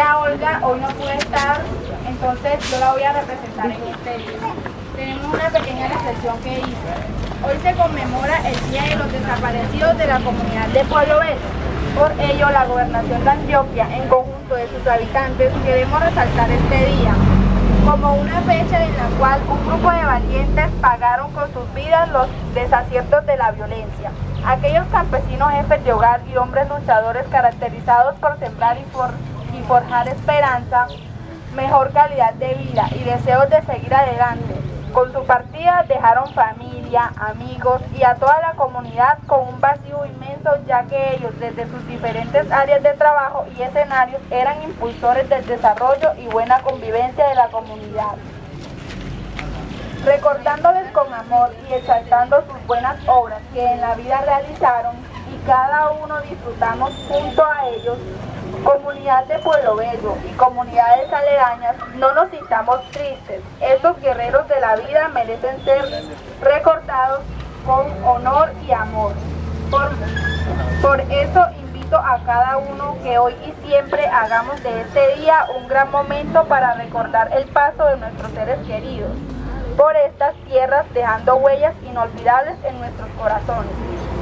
Olga hoy no puede estar, entonces yo la voy a representar en día. Tenemos una pequeña reflexión que dice, hoy se conmemora el Día de los Desaparecidos de la comunidad de Pueblo Bello. Por ello, la gobernación de Antioquia, en conjunto de sus habitantes, queremos resaltar este día como una fecha en la cual un grupo de valientes pagaron con sus vidas los desaciertos de la violencia. Aquellos campesinos jefes de hogar y hombres luchadores caracterizados por sembrar y, por, forjar esperanza, mejor calidad de vida y deseos de seguir adelante. Con su partida dejaron familia, amigos y a toda la comunidad con un vacío inmenso ya que ellos desde sus diferentes áreas de trabajo y escenarios eran impulsores del desarrollo y buena convivencia de la comunidad recordándoles con amor y exaltando sus buenas obras que en la vida realizaron y cada uno disfrutamos junto a ellos, de Pueblo Bello y comunidades aledañas, no nos sintamos tristes. Estos guerreros de la vida merecen ser recordados con honor y amor. Por, por eso invito a cada uno que hoy y siempre hagamos de este día un gran momento para recordar el paso de nuestros seres queridos por estas tierras dejando huellas inolvidables en nuestros corazones.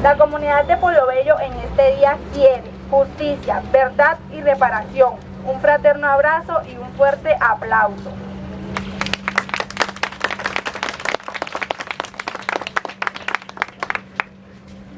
La comunidad de Pueblo Bello en este día quiere justicia, verdad y reparación. Un fraterno abrazo y un fuerte aplauso.